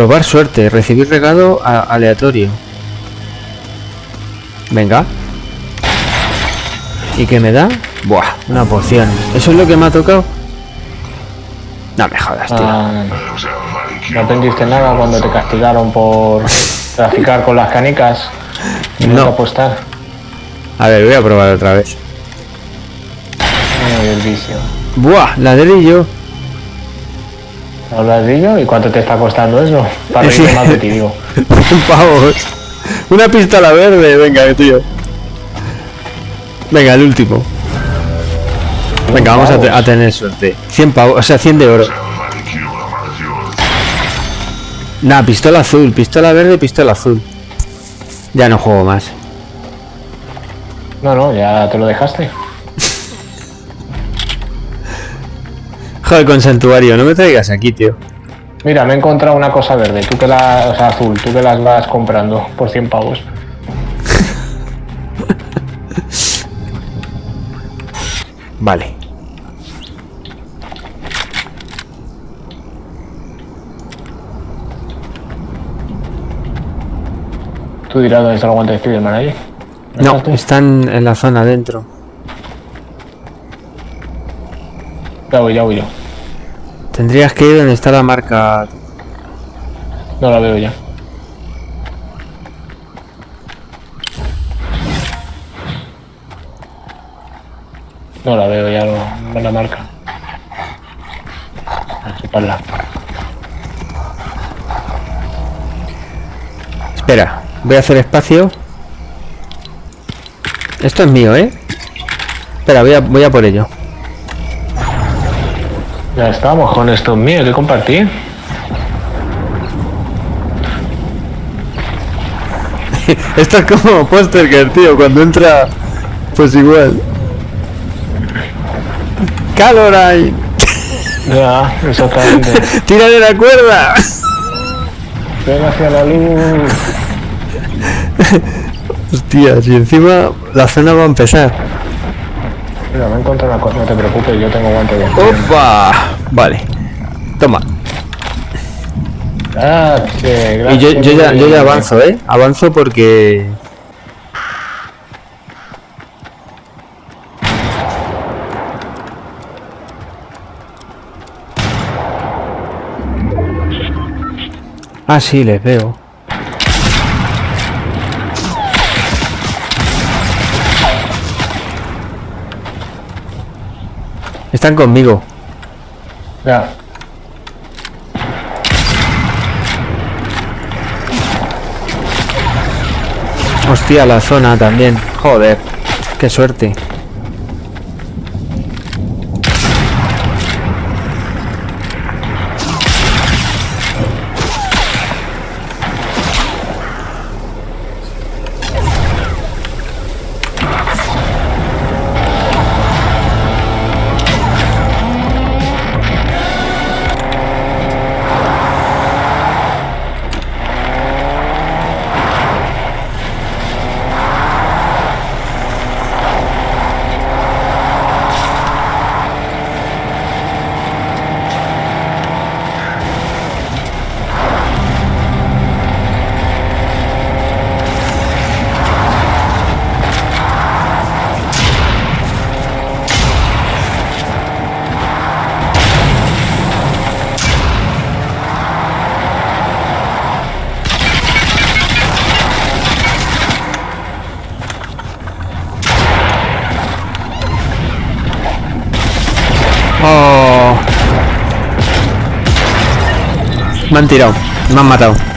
Probar suerte, recibir regalo a- aleatorio. Venga. ¿Y qué me da? Buah, una poción. ¿Eso es lo que me ha tocado? No me jodas, tío. Ah, no aprendiste nada cuando te castigaron por traficar con las canicas y no, No. apostar. A ver, voy a probar otra vez. Ay, el vicio. Buah, ladrillo. ¿Y cuánto te está costando eso? Para reírte Sí. más de ti, digo. 100 pavos. Una pistola verde, venga, tío. Venga, el último. Venga, vamos a, te- a tener suerte. 100 pavos, o sea, 100 de oro. Nah, pistola azul, pistola verde, pistola azul. Ya no juego más. No, no, ya te lo dejaste. Joder, con santuario, no me traigas aquí, tío. Mira, me he encontrado una cosa verde, tú que la, o sea, azul, tú que las vas comprando por 100 pavos. Vale. Tú dirás dónde está el guante de Spiderman ahí. No, ¿Estás tú? están en la zona adentro. Ya voy, ya voy yo. Tendrías que ir donde está la marca. No la veo ya. No la veo ya, no, no la marca. Así para Espera, voy a hacer espacio. Esto es mío, ¿eh? Espera, voy a, voy a por ello. Ya estamos con esto mío que compartir. Esto es como Posterger, tío, cuando entra. Pues igual. Caroline, Ya, exactamente. tira de la cuerda. Ven hacia la luz. Hostia, si encima la zona va a empezar. Mira, me he encontrado una cosa, no te preocupes, yo tengo guante de ¡Opa! Vale. Toma. Gracias, Y yo, gracias. yo ya, yo ya avanzo, ¿eh? Avanzo porque... Ah, sí, les veo. Están conmigo. Ya. Hostia, la zona también. Joder. Qué suerte. Me han tirado. Me han matado.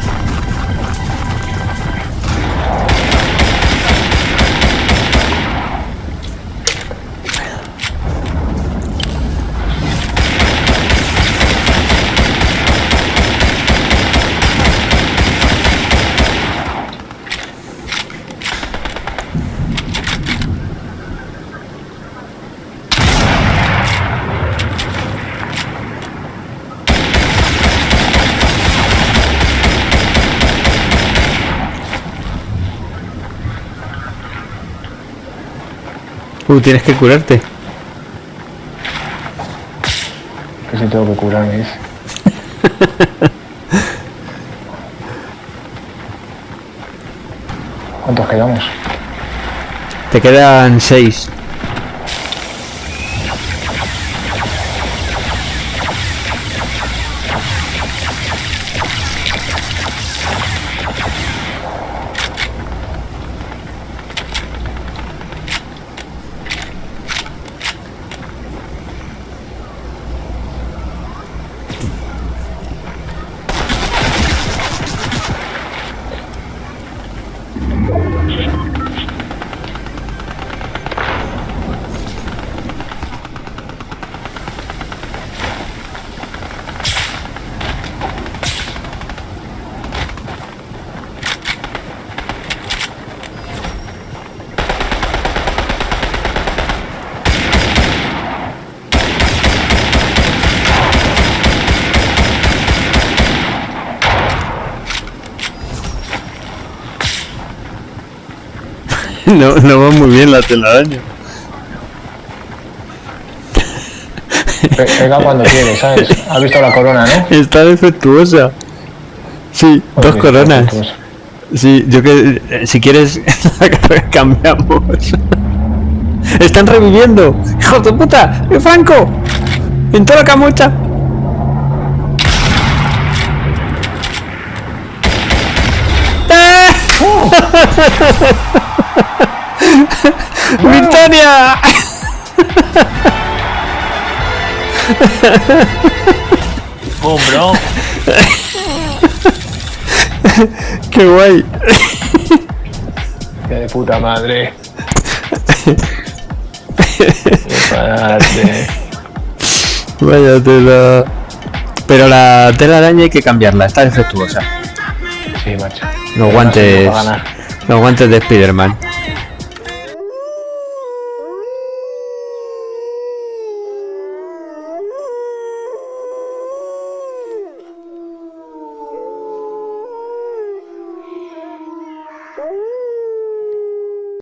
Uh, tienes que curarte. Que si tengo que curarme, ¿Cuántos quedamos? Te quedan seis. No, no va muy bien la telaraña. Pe- Pega cuando quieres, ¿sabes? Has visto la corona, ¿no? Está defectuosa. Sí, dos coronas. Sí, yo que eh, si quieres cambiamos. Están reviviendo. ¡Hijos de puta! ¡Eh, Franco! ¡En toda la camucha! ¡Ah! ¡Victoria! ¡Boom, bro! ¡Qué guay! ¡Qué de puta madre! Vaya tela. Pero la tela araña hay que cambiarla, está defectuosa. Sí, macho. Los Pero no Los guantes de Spider-Man.